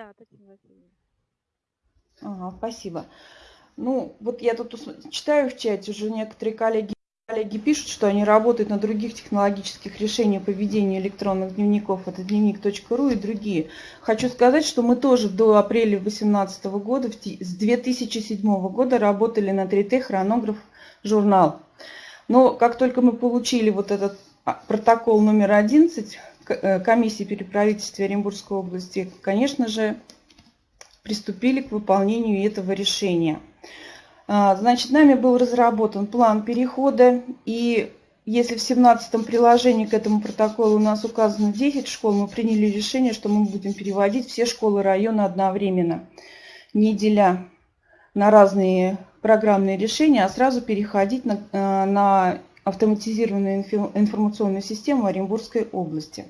Да, Татьяна Васильевна. Ага, спасибо. Ну, вот я тут читаю в чате, уже некоторые коллеги, коллеги пишут, что они работают на других технологических решениях по ведению электронных дневников. Это дневник.ру и другие. Хочу сказать, что мы тоже до апреля 2018 года, с 2007 года работали на 3Т хронограф журнал. Но как только мы получили вот этот а, протокол номер 11 э, комиссии переправительства Оренбургской области, конечно же, приступили к выполнению этого решения. А, значит, нами был разработан план перехода, и если в 17 приложении к этому протоколу у нас указано 10 школ, мы приняли решение, что мы будем переводить все школы района одновременно, не деля на разные программные решения, а сразу переходить на, э, на автоматизированную информационную систему Оренбургской области.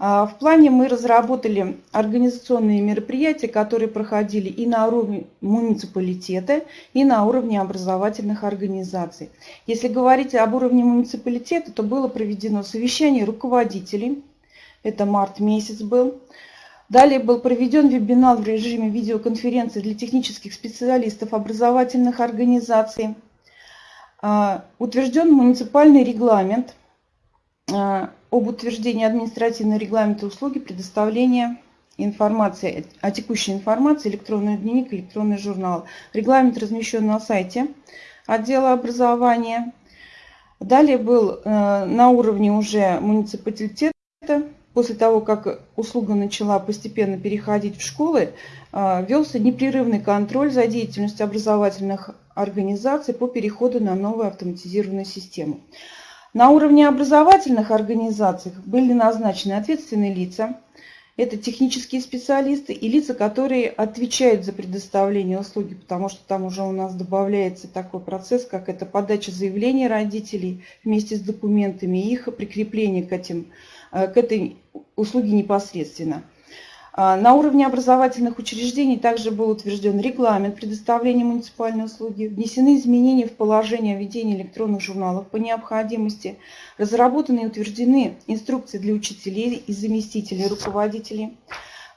А, в плане мы разработали организационные мероприятия, которые проходили и на уровне муниципалитета, и на уровне образовательных организаций. Если говорить об уровне муниципалитета, то было проведено совещание руководителей, это март месяц был. Далее был проведен вебинар в режиме видеоконференции для технических специалистов образовательных организаций. А, утвержден муниципальный регламент а, об утверждении административного регламента услуги предоставления информации, о текущей информации, электронный дневник, электронный журнал. Регламент размещен на сайте отдела образования. Далее был э, на уровне уже муниципалитета после того, как услуга начала постепенно переходить в школы, а, велся непрерывный контроль за деятельностью образовательных организаций по переходу на новую автоматизированную систему. На уровне образовательных организаций были назначены ответственные лица, это технические специалисты и лица, которые отвечают за предоставление услуги, потому что там уже у нас добавляется такой процесс, как это подача заявлений родителей вместе с документами и их прикрепление к этим Э, к этой услуге непосредственно. А, на уровне образовательных учреждений также был утвержден регламент предоставления муниципальной услуги, внесены изменения в положение о ведении электронных журналов по необходимости, разработаны и утверждены инструкции для учителей и заместителей руководителей,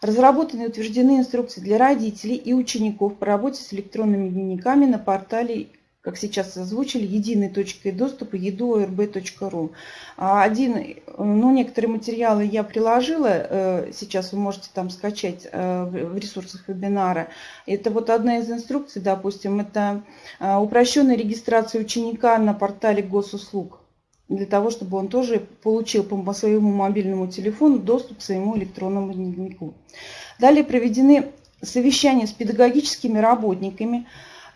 разработаны и утверждены инструкции для родителей и учеников по работе с электронными дневниками на портале как сейчас озвучили, единой точкой доступа edu.orb.ru. А один, ну, некоторые материалы я приложила, э, сейчас вы можете там скачать э, в ресурсах вебинара. Это вот одна из инструкций, допустим, это э, упрощенная регистрация ученика на портале госуслуг для того, чтобы он тоже получил по своему мобильному телефону доступ к своему электронному дневнику. Далее проведены совещания с педагогическими работниками,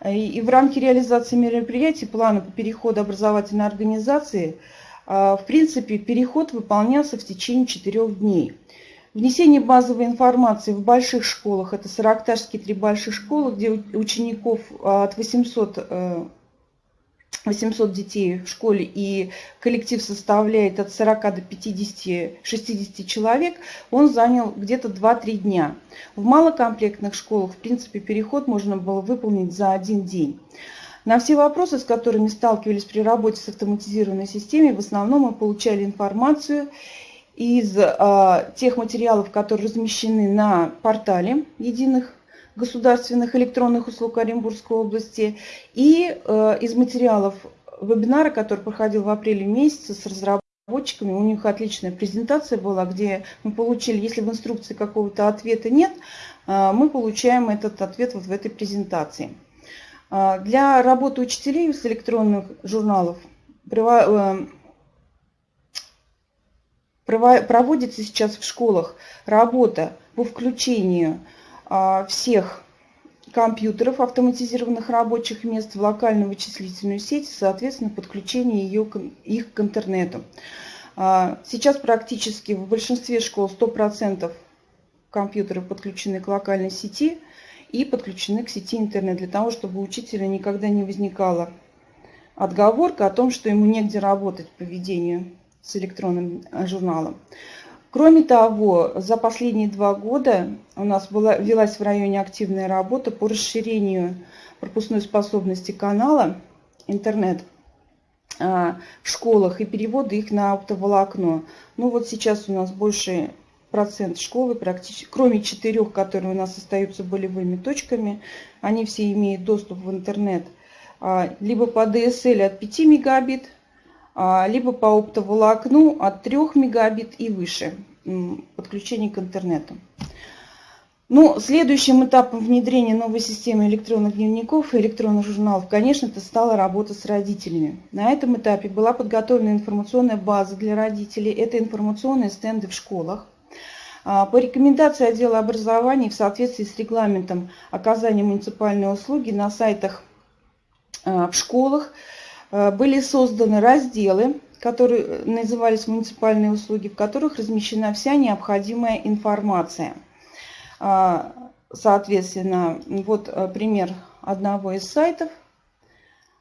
и в рамке реализации мероприятий плана по переходу образовательной организации, а, в принципе, переход выполнялся в течение четырех дней. Внесение базовой информации в больших школах, это Саракташские три больших школы, где учеников а, от 800 800 детей в школе и коллектив составляет от 40 до 50-60 человек, он занял где-то 2-3 дня. В малокомплектных школах, в принципе, переход можно было выполнить за один день. На все вопросы, с которыми сталкивались при работе с автоматизированной системой, в основном мы получали информацию из э, тех материалов, которые размещены на портале единых государственных электронных услуг Оренбургской области и э, из материалов вебинара, который проходил в апреле месяце с разработчиками. У них отличная презентация была, где мы получили, если в инструкции какого-то ответа нет, э, мы получаем этот ответ вот в этой презентации. Э, для работы учителей с электронных журналов проводится сейчас в школах работа по включению всех компьютеров, автоматизированных рабочих мест в локальную вычислительную сеть, соответственно, подключение ее, их к интернету. А, сейчас практически в большинстве школ 100% компьютеров подключены к локальной сети и подключены к сети интернет, для того, чтобы у учителя никогда не возникала отговорка о том, что ему негде работать по ведению с электронным а, журналом. Кроме того, за последние два года у нас была, велась в районе активная работа по расширению пропускной способности канала интернет а, в школах и переводы их на оптоволокно. Ну вот сейчас у нас больше процент школы, практически, кроме четырех, которые у нас остаются болевыми точками, они все имеют доступ в интернет а, либо по DSL от 5 мегабит, либо по оптоволокну от 3 мегабит и выше подключение к интернету. Ну, следующим этапом внедрения новой системы электронных дневников и электронных журналов, конечно, это стала работа с родителями. На этом этапе была подготовлена информационная база для родителей. Это информационные стенды в школах. А, по рекомендации отдела образования в соответствии с регламентом оказания муниципальной услуги на сайтах а, в школах а, были созданы разделы, которые назывались муниципальные услуги, в которых размещена вся необходимая информация. Соответственно, вот пример одного из сайтов –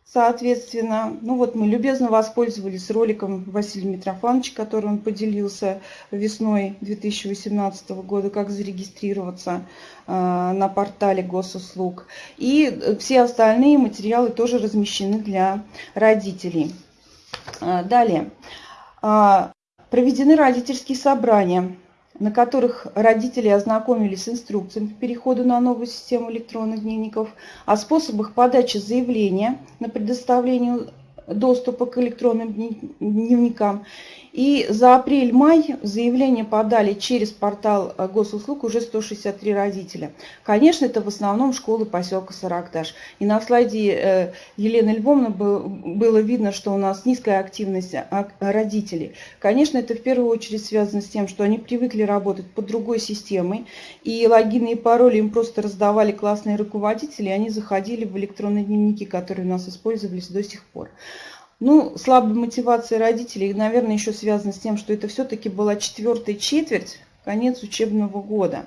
Соответственно, ну вот мы любезно воспользовались роликом Василия Митрофановича, который он поделился весной 2018 года, как зарегистрироваться э, на портале госуслуг. И все остальные материалы тоже размещены для родителей. Э, далее. Э, проведены родительские собрания на которых родители ознакомились с инструкциями по переходу на новую систему электронных дневников, о способах подачи заявления на предоставление доступа к электронным дневникам и за апрель-май заявление подали через портал э, госуслуг уже 163 родителя. Конечно, это в основном школы поселка Саракташ. И на слайде э, Елены Львовны было видно, что у нас низкая активность а, родителей. Конечно, это в первую очередь связано с тем, что они привыкли работать под другой системой, и логины и пароли им просто раздавали классные руководители, и они заходили в электронные дневники, которые у нас использовались до сих пор. Ну, слабая мотивация родителей, наверное, еще связана с тем, что это все-таки была четвертая четверть, конец учебного года.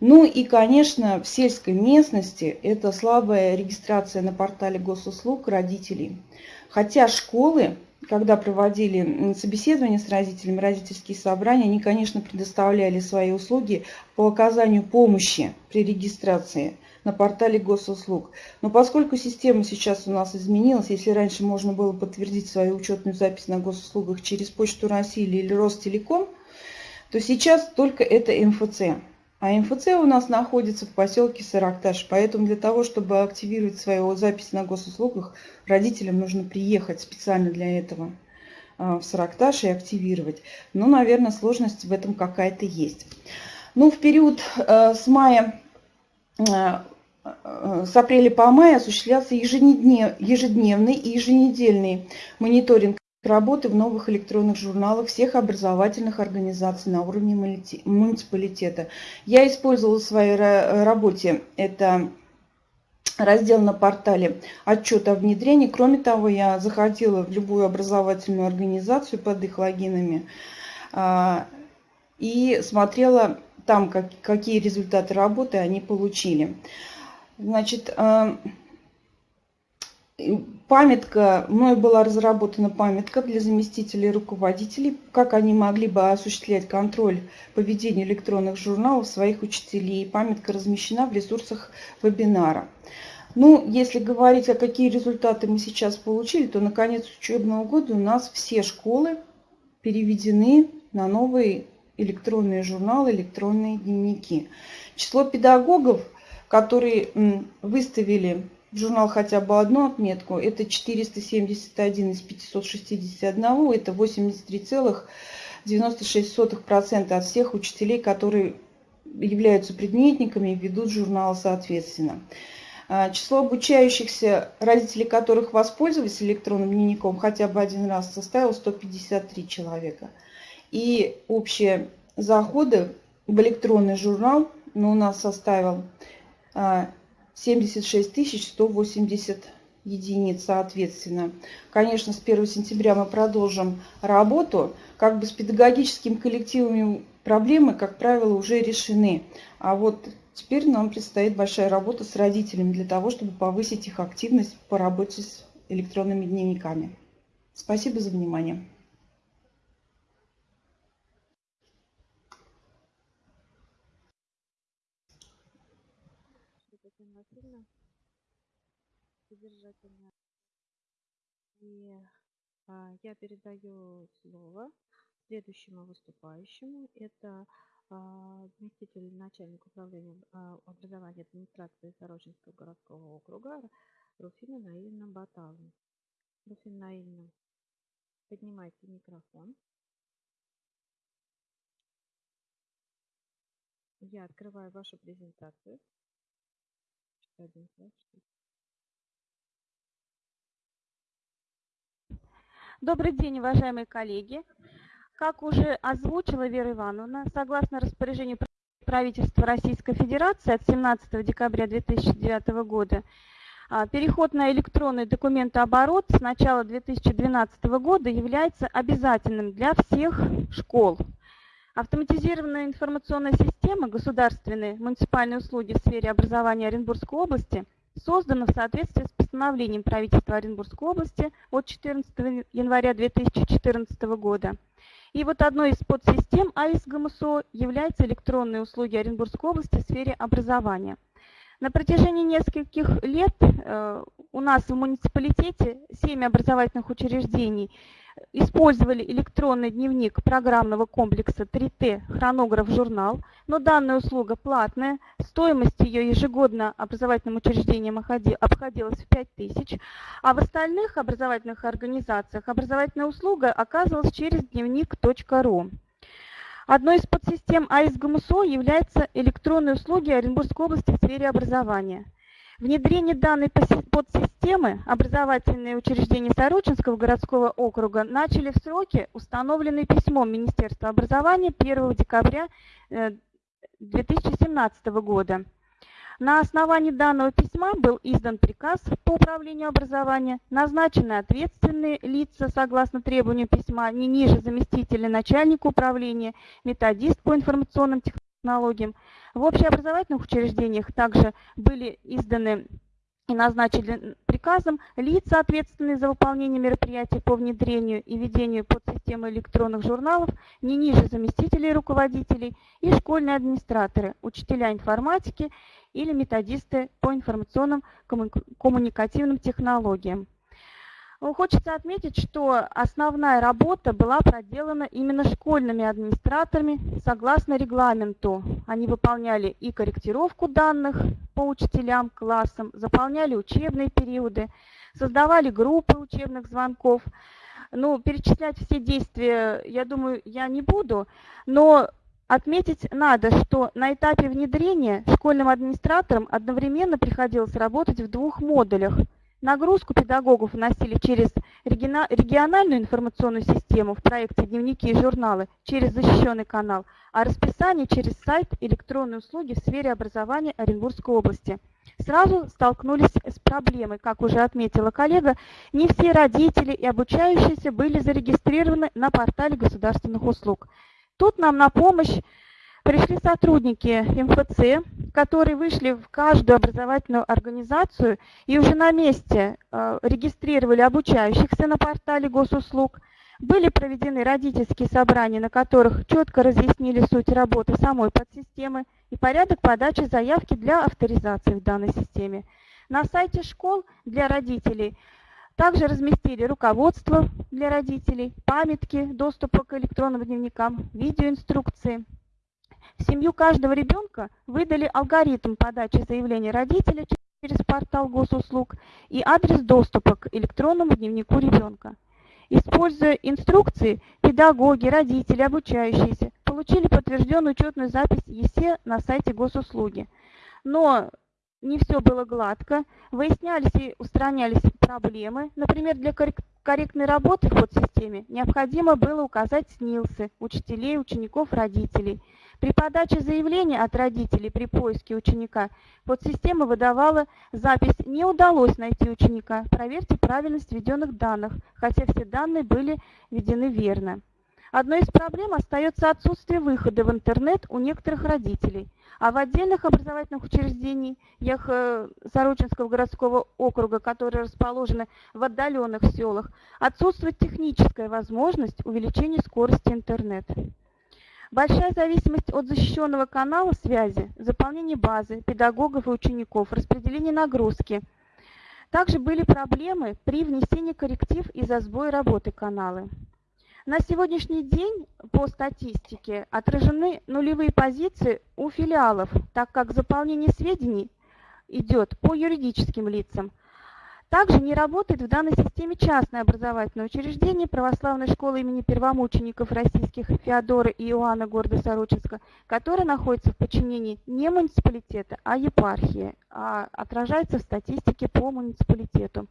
Ну и, конечно, в сельской местности это слабая регистрация на портале госуслуг родителей. Хотя школы, когда проводили собеседование с родителями, родительские собрания, они, конечно, предоставляли свои услуги по оказанию помощи при регистрации на портале госуслуг. Но поскольку система сейчас у нас изменилась, если раньше можно было подтвердить свою учетную запись на госуслугах через Почту России или Ростелеком, то сейчас только это МФЦ. А МФЦ у нас находится в поселке Саракташ, поэтому для того, чтобы активировать свою запись на госуслугах, родителям нужно приехать специально для этого а, в Саракташ и активировать. Но, наверное, сложность в этом какая-то есть. Ну, в период э, с мая с апреля по май осуществлялся ежедневный и еженедельный мониторинг работы в новых электронных журналах всех образовательных организаций на уровне муниципалитета. Я использовала в своей работе это раздел на портале отчет о внедрении. Кроме того, я заходила в любую образовательную организацию под их логинами а, и смотрела там, какие результаты работы они получили. Значит, э, памятка, мной была разработана памятка для заместителей руководителей, как они могли бы осуществлять контроль поведения электронных журналов своих учителей. Памятка размещена в ресурсах вебинара. Ну, если говорить, о какие результаты мы сейчас получили, то на конец учебного года у нас все школы переведены на новые электронные журналы, электронные дневники. Число педагогов – которые выставили в журнал хотя бы одну отметку, это 471 из 561, это 83,96% от всех учителей, которые являются предметниками и ведут журнал соответственно. А, число обучающихся, родителей которых воспользовались электронным дневником хотя бы один раз, составило 153 человека. И общие заходы в электронный журнал ну, у нас составил 76 180 единиц соответственно. Конечно, с 1 сентября мы продолжим работу. Как бы с педагогическими коллективами проблемы, как правило, уже решены. А вот теперь нам предстоит большая работа с родителями для того, чтобы повысить их активность по работе с электронными дневниками. Спасибо за внимание. Содержательно. И а, я передаю слово следующему выступающему. Это а, заместитель начальника управления а, образования администрации Сорочинского городского округа Руфина Наильна Баталовна. Руфина Наильна, поднимайте микрофон. Я открываю вашу презентацию. Добрый день, уважаемые коллеги. Как уже озвучила Вера Ивановна, согласно распоряжению правительства Российской Федерации от 17 декабря 2009 года, а, переход на электронный документооборот с начала 2012 года является обязательным для всех школ. Автоматизированная информационная система государственные муниципальные услуги в сфере образования Оренбургской области создана в соответствии с постановлением правительства Оренбургской области от 14 января 2014 года и вот одной из подсистем АИС ГМСО являются электронные услуги Оренбургской области в сфере образования. На протяжении нескольких лет э, у нас в муниципалитете 7 образовательных учреждений использовали электронный дневник программного комплекса 3Т «Хронограф-журнал», но данная услуга платная, стоимость ее ежегодно образовательным учреждениям обходилась в 5 тысяч, а в остальных образовательных организациях образовательная услуга оказывалась через дневник.ру. Одной из подсистем АИС ГМСО являются электронные услуги Оренбургской области в сфере образования – Внедрение данной подсистемы образовательные учреждения Сорочинского городского округа начали в сроки, установленные письмом Министерства образования 1 декабря 2017 э, года. На основании данного письма был издан приказ по управлению образования, назначены ответственные лица согласно требованию письма не ниже заместителя начальника управления, методист по информационным технологиям, в общеобразовательных учреждениях также были изданы и назначены приказом лица, ответственные за выполнение мероприятий по внедрению и ведению подсистемы электронных журналов, не ниже заместителей руководителей и школьные администраторы, учителя информатики или методисты по информационным коммуникативным технологиям. Ну, хочется отметить, что основная работа была проделана именно школьными администраторами согласно регламенту. Они выполняли и корректировку данных по учителям, классам, заполняли учебные периоды, создавали группы учебных звонков. Ну, перечислять все действия, я думаю, я не буду, но Отметить надо, что на этапе внедрения школьным администраторам одновременно приходилось работать в двух модулях – Нагрузку педагогов вносили через региональную информационную систему в проекте «Дневники и журналы» через защищенный канал, а расписание через сайт электронной услуги в сфере образования Оренбургской области. Сразу столкнулись с проблемой, как уже отметила коллега, не все родители и обучающиеся были зарегистрированы на портале государственных услуг. Тут нам на помощь Пришли сотрудники МФЦ, которые вышли в каждую образовательную организацию и уже на месте э, регистрировали обучающихся на портале госуслуг. Были проведены родительские собрания, на которых четко разъяснили суть работы самой подсистемы и порядок подачи заявки для авторизации в данной системе. На сайте школ для родителей также разместили руководство для родителей, памятки доступа к электронным дневникам, видеоинструкции. В семью каждого ребенка выдали алгоритм подачи заявления родителя через портал госуслуг и адрес доступа к электронному дневнику ребенка. Используя инструкции, педагоги, родители, обучающиеся получили подтвержденную учетную запись ЕСЕ на сайте госуслуги. Но не все было гладко, выяснялись и устранялись проблемы. Например, для корректной работы в подсистеме необходимо было указать СНИЛСы учителей, учеников, родителей – при подаче заявления от родителей при поиске ученика подсистема выдавала запись «Не удалось найти ученика. Проверьте правильность введенных данных», хотя все данные были введены верно. Одной из проблем остается отсутствие выхода в интернет у некоторых родителей, а в отдельных образовательных учреждениях э, Сорочинского городского округа, которые расположены в отдаленных селах, отсутствует техническая возможность увеличения скорости интернета. Большая зависимость от защищенного канала связи, заполнение базы, педагогов и учеников, распределение нагрузки. Также были проблемы при внесении корректив из-за сбоя работы канала. На сегодняшний день по статистике отражены нулевые позиции у филиалов, так как заполнение сведений идет по юридическим лицам. Также не работает в данной системе частное образовательное учреждение православной школы имени первомучеников российских Феодора и Иоанна города Сорочинска, которое находится в подчинении не муниципалитета, а епархии, а отражается в статистике по муниципалитету.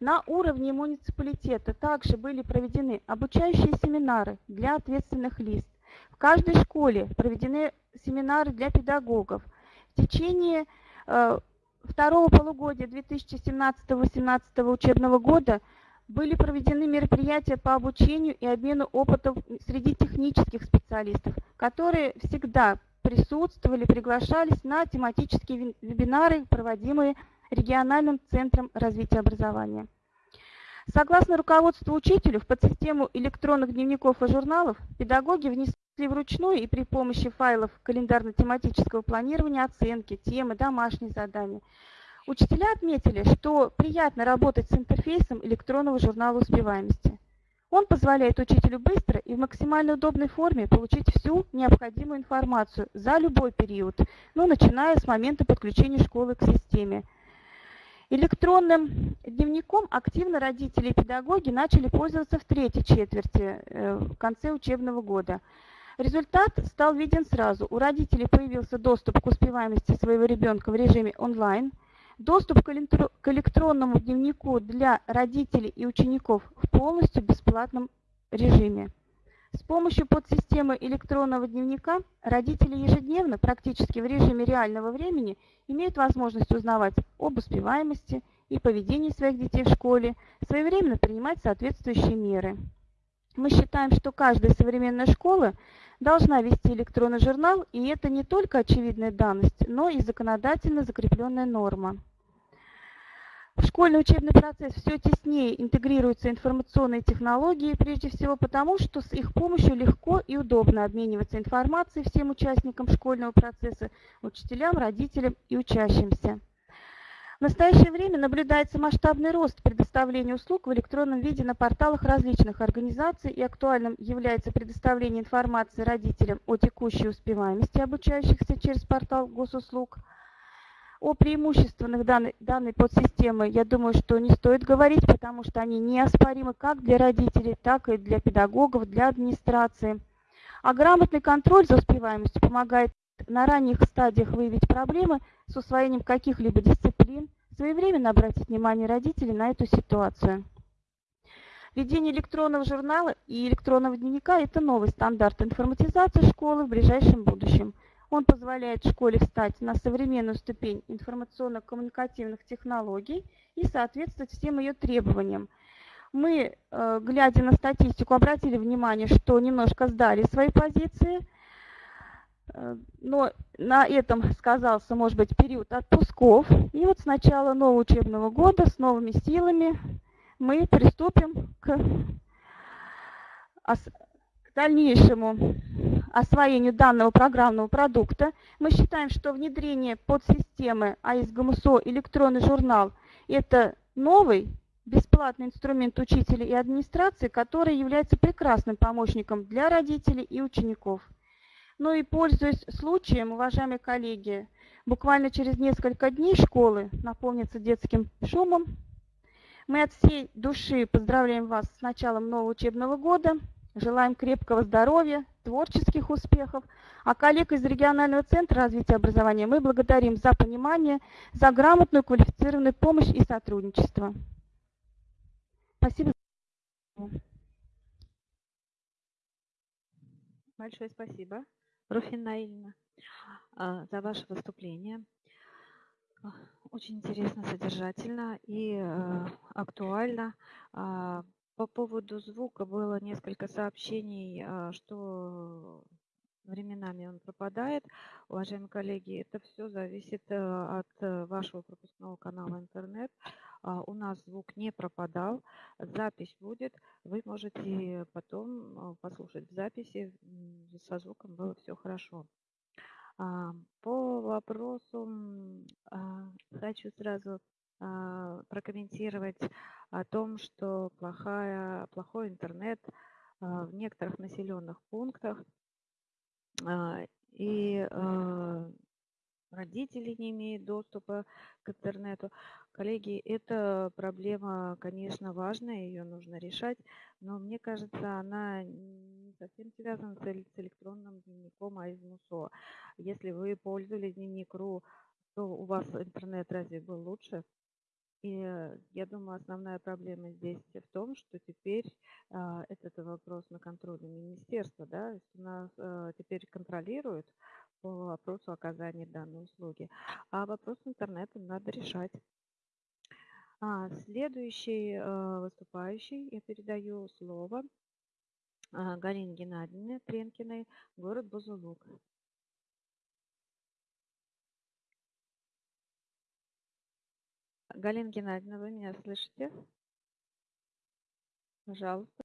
На уровне муниципалитета также были проведены обучающие семинары для ответственных лиц. В каждой школе проведены семинары для педагогов. В течение э, второго полугодия 2017-2018 учебного года были проведены мероприятия по обучению и обмену опытом среди технических специалистов, которые всегда присутствовали, приглашались на тематические вебинары, проводимые региональным центром развития образования. Согласно руководству учителю, в подсистему электронных дневников и журналов педагоги внесли вручную и при помощи файлов календарно-тематического планирования оценки, темы, домашние задания. Учителя отметили, что приятно работать с интерфейсом электронного журнала успеваемости. Он позволяет учителю быстро и в максимально удобной форме получить всю необходимую информацию за любой период, ну, начиная с момента подключения школы к системе – Электронным дневником активно родители и педагоги начали пользоваться в третьей четверти, э, в конце учебного года. Результат стал виден сразу. У родителей появился доступ к успеваемости своего ребенка в режиме онлайн, доступ к электронному дневнику для родителей и учеников в полностью бесплатном режиме. С помощью подсистемы электронного дневника родители ежедневно, практически в режиме реального времени, имеют возможность узнавать об успеваемости и поведении своих детей в школе, своевременно принимать соответствующие меры. Мы считаем, что каждая современная школа должна вести электронный журнал, и это не только очевидная данность, но и законодательно закрепленная норма. В школьный учебный процесс все теснее интегрируются информационные технологии, прежде всего потому, что с их помощью легко и удобно обмениваться информацией всем участникам школьного процесса, учителям, родителям и учащимся. В настоящее время наблюдается масштабный рост предоставления услуг в электронном виде на порталах различных организаций и актуальным является предоставление информации родителям о текущей успеваемости обучающихся через портал госуслуг – о преимуществах данной, данной подсистемы, я думаю, что не стоит говорить, потому что они неоспоримы как для родителей, так и для педагогов, для администрации. А грамотный контроль за успеваемостью помогает на ранних стадиях выявить проблемы с усвоением каких-либо дисциплин, своевременно обратить внимание родителей на эту ситуацию. Введение электронного журнала и электронного дневника – это новый стандарт информатизации школы в ближайшем будущем – он позволяет школе встать на современную ступень информационно-коммуникативных технологий и соответствовать всем ее требованиям. Мы, э, глядя на статистику, обратили внимание, что немножко сдали свои позиции, но на этом сказался, может быть, период отпусков. И вот с начала нового учебного года с новыми силами мы приступим к дальнейшему освоению данного программного продукта. Мы считаем, что внедрение подсистемы АИС-ГМСО электронный журнал – это новый бесплатный инструмент учителя и администрации, который является прекрасным помощником для родителей и учеников. Ну и пользуясь случаем, уважаемые коллеги, буквально через несколько дней школы наполнятся детским шумом. Мы от всей души поздравляем вас с началом нового учебного года. Желаем крепкого здоровья, творческих успехов. А коллег из регионального центра развития образования мы благодарим за понимание, за грамотную квалифицированную помощь и сотрудничество. Спасибо. Большое спасибо, Руфина Наильевна, а, за ваше выступление. Очень интересно, содержательно и э, актуально. А, по поводу звука было несколько сообщений, а, что временами он пропадает. Уважаемые коллеги, это все зависит э, от э, вашего пропускного канала интернет. А, у нас звук не пропадал, запись будет. Вы можете потом а, послушать в записи, со звуком было все хорошо. По вопросу хочу сразу прокомментировать о том, что плохая, плохой интернет в некоторых населенных пунктах и родители не имеют доступа к интернету. Коллеги, эта проблема, конечно, важная, ее нужно решать, но мне кажется, она не совсем связана с электронным дневником, а из МУСО. Если вы пользовались дневник.ру, то у вас интернет разве был лучше? И я думаю, основная проблема здесь в том, что теперь э, этот вопрос на контроле министерства, да, у нас э, теперь контролируют по вопросу оказания данной услуги. А вопрос с интернетом надо решать. А, следующий э, выступающий, я передаю слово э, Галине Геннадьевне Тренкиной, город Бузулук. Галина Геннадьевна, вы меня слышите? Пожалуйста,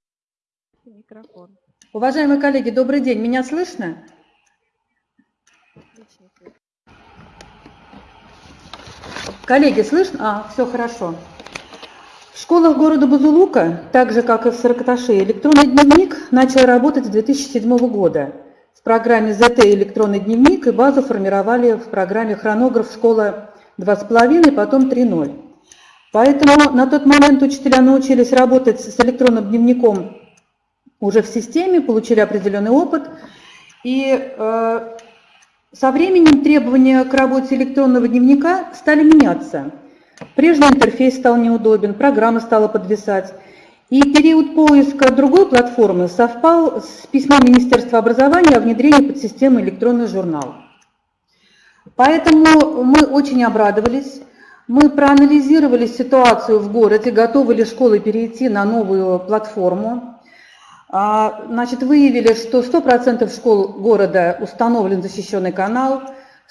микрофон. Уважаемые коллеги, добрый день. Меня слышно? Коллеги, слышно? А, все хорошо. В школах города Бузулука, так же как и в Саркаташе, электронный дневник начал работать с 2007 года. В программе ЗТ «Электронный дневник» и базу формировали в программе «Хронограф. Школа 2,5», потом 3.0. Поэтому на тот момент учителя научились работать с электронным дневником уже в системе, получили определенный опыт. И э, со временем требования к работе электронного дневника стали меняться. Прежний интерфейс стал неудобен, программа стала подвисать. И период поиска другой платформы совпал с письмом Министерства образования о внедрении подсистемы электронный журнал. Поэтому мы очень обрадовались. Мы проанализировали ситуацию в городе, готовы ли школы перейти на новую платформу. А, значит, выявили, что 100% школ города установлен защищенный канал,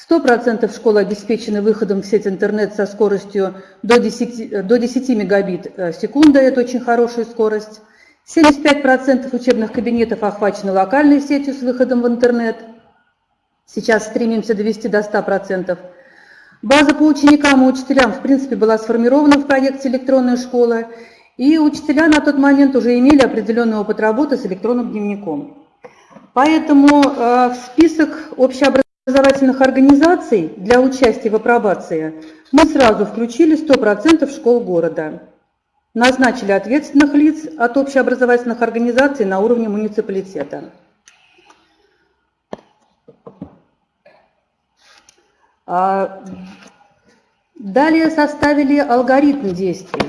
100% школ обеспечены выходом в сеть интернет со скоростью до 10, до 10 мегабит в секунду, это очень хорошая скорость. 75% учебных кабинетов охвачены локальной сетью с выходом в интернет. Сейчас стремимся довести до 100%. База по ученикам и учителям, в принципе, была сформирована в проекте «Электронная школа», и учителя на тот момент уже имели определенный опыт работы с электронным дневником. Поэтому э, в список общеобразовательных организаций для участия в апробации мы сразу включили 100% школ города. Назначили ответственных лиц от общеобразовательных организаций на уровне муниципалитета. А, далее составили алгоритм действий.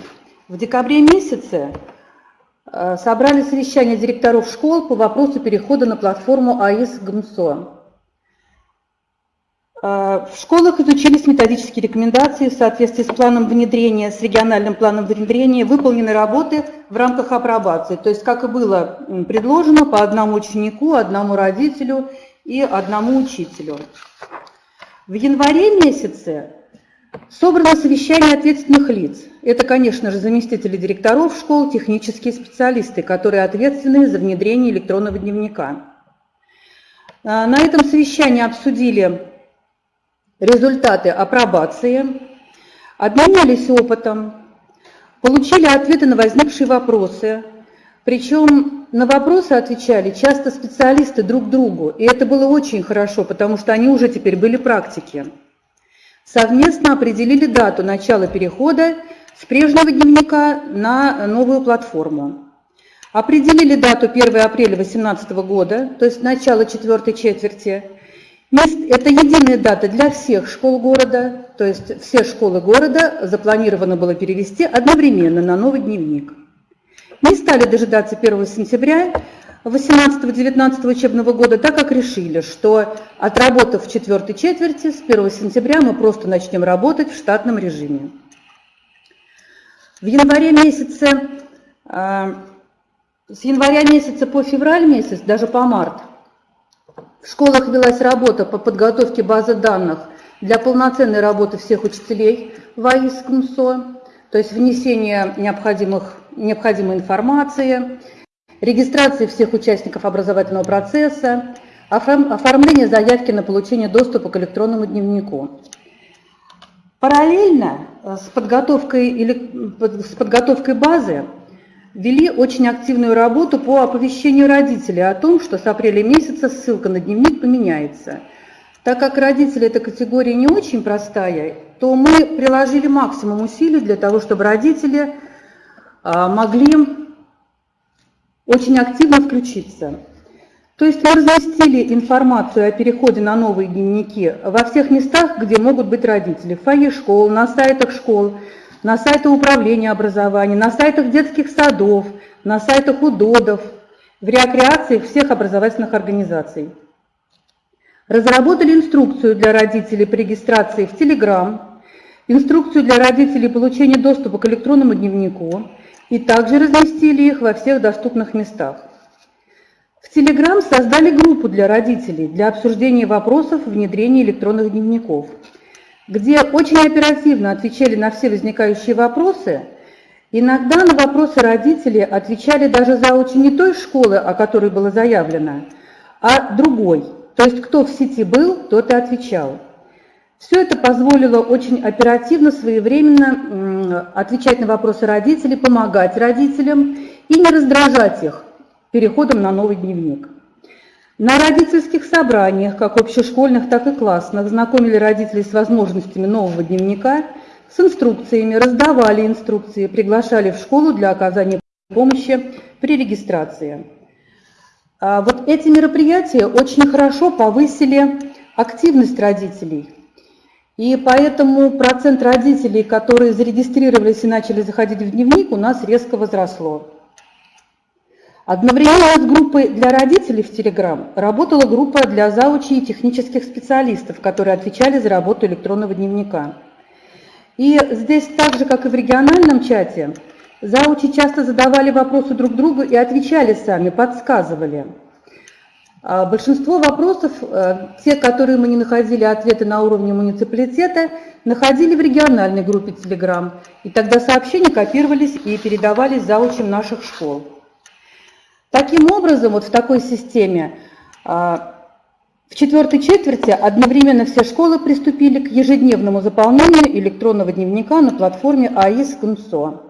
В декабре месяце э, собрали совещание директоров школ по вопросу перехода на платформу АИС ГМСО. Э, в школах изучились методические рекомендации в соответствии с планом внедрения, с региональным планом внедрения, выполнены работы в рамках апробации. То есть, как и было предложено, по одному ученику, одному родителю и одному учителю. В январе месяце Собрано совещание ответственных лиц. Это, конечно же, заместители директоров школ, технические специалисты, которые ответственны за внедрение электронного дневника. А, на этом совещании обсудили результаты апробации, обменялись опытом, получили ответы на возникшие вопросы. Причем на вопросы отвечали часто специалисты друг другу, и это было очень хорошо, потому что они уже теперь были практики совместно определили дату начала перехода с прежнего дневника на новую платформу. Определили дату 1 апреля 2018 года, то есть начало четвертой четверти. Это единая дата для всех школ города, то есть все школы города запланировано было перевести одновременно на новый дневник. Не стали дожидаться 1 сентября, 18-19 учебного года, так как решили, что отработав четвертой четверти, с 1 сентября мы просто начнем работать в штатном режиме. В январе месяце, а, с января месяца по февраль месяц, даже по март, в школах велась работа по подготовке базы данных для полноценной работы всех учителей в АИС КМСО, то есть внесение необходимых, необходимой информации, регистрации всех участников образовательного процесса, оформление заявки на получение доступа к электронному дневнику. Параллельно э, с подготовкой, или, с подготовкой базы вели очень активную работу по оповещению родителей о том, что с апреля месяца ссылка на дневник поменяется. Так как родители эта категория не очень простая, то мы приложили максимум усилий для того, чтобы родители а, могли очень активно включиться. То есть мы разместили информацию о переходе на новые дневники во всех местах, где могут быть родители. В фойе школ, на сайтах школ, на сайтах управления образования, на сайтах детских садов, на сайтах УДОДов, в рекреации всех образовательных организаций. Разработали инструкцию для родителей по регистрации в Telegram, инструкцию для родителей получения доступа к электронному дневнику и также разместили их во всех доступных местах. В Telegram создали группу для родителей для обсуждения вопросов внедрения электронных дневников, где очень оперативно отвечали на все возникающие вопросы. Иногда на вопросы родителей отвечали даже за очень не той школы, о которой было заявлено, а другой – то есть кто в сети был, тот и отвечал. Все это позволило очень оперативно, своевременно отвечать на вопросы родителей, помогать родителям и не раздражать их переходом на новый дневник. На родительских собраниях, как общешкольных, так и классных, знакомили родителей с возможностями нового дневника, с инструкциями, раздавали инструкции, приглашали в школу для оказания помощи при регистрации. А, вот эти мероприятия очень хорошо повысили активность родителей. И поэтому процент родителей, которые зарегистрировались и начали заходить в дневник, у нас резко возросло. Одновременно с группой для родителей в Telegram работала группа для заучей и технических специалистов, которые отвечали за работу электронного дневника. И здесь так же, как и в региональном чате, Заучи часто задавали вопросы друг другу и отвечали сами, подсказывали. А большинство вопросов, э, те, которые мы не находили ответы на уровне муниципалитета, находили в региональной группе Telegram. И тогда сообщения копировались и передавались заучим наших школ. Таким образом, вот в такой системе а, в четвертой четверти одновременно все школы приступили к ежедневному заполнению электронного дневника на платформе АИС КНСО.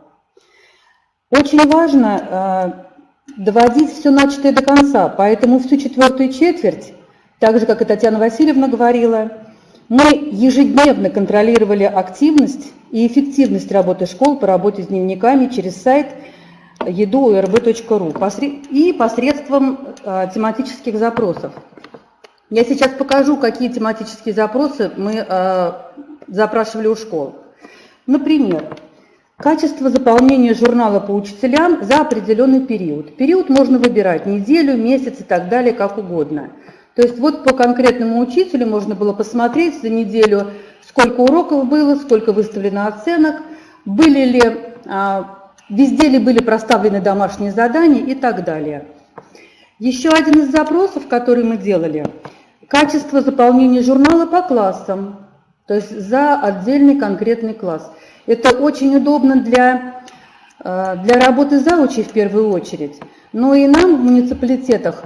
Очень важно э, доводить все начатое до конца, поэтому всю четвертую четверть, так же, как и Татьяна Васильевна говорила, мы ежедневно контролировали активность и эффективность работы школ по работе с дневниками через сайт edu.rb.ru и посредством э, тематических запросов. Я сейчас покажу, какие тематические запросы мы э, запрашивали у школ. Например, Качество заполнения журнала по учителям за определенный период. Период можно выбирать неделю, месяц и так далее, как угодно. То есть вот по конкретному учителю можно было посмотреть за неделю, сколько уроков было, сколько выставлено оценок, были ли, а, везде ли были проставлены домашние задания и так далее. Еще один из запросов, который мы делали, качество заполнения журнала по классам, то есть за отдельный конкретный класс. Это очень удобно для, э, для работы заучей в первую очередь, но и нам в муниципалитетах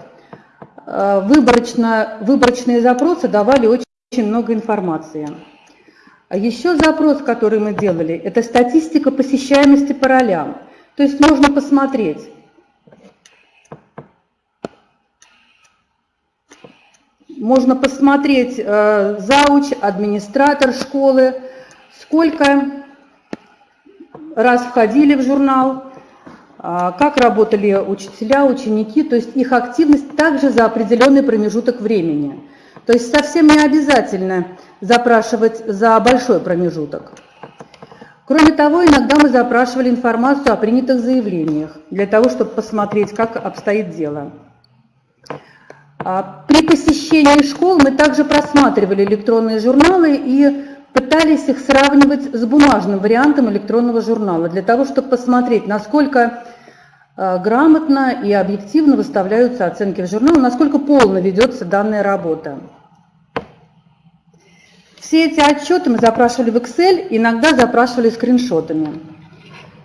э, выборочно, выборочные запросы давали очень, очень много информации. А еще запрос, который мы делали, это статистика посещаемости по ролям. То есть можно посмотреть, можно посмотреть э, зауч, администратор школы, сколько раз входили в журнал, а, как работали учителя, ученики, то есть их активность также за определенный промежуток времени. То есть совсем не обязательно запрашивать за большой промежуток. Кроме того, иногда мы запрашивали информацию о принятых заявлениях, для того, чтобы посмотреть, как обстоит дело. А при посещении школ мы также просматривали электронные журналы и пытались их сравнивать с бумажным вариантом электронного журнала, для того, чтобы посмотреть, насколько э, грамотно и объективно выставляются оценки в журнал, насколько полно ведется данная работа. Все эти отчеты мы запрашивали в Excel, иногда запрашивали скриншотами.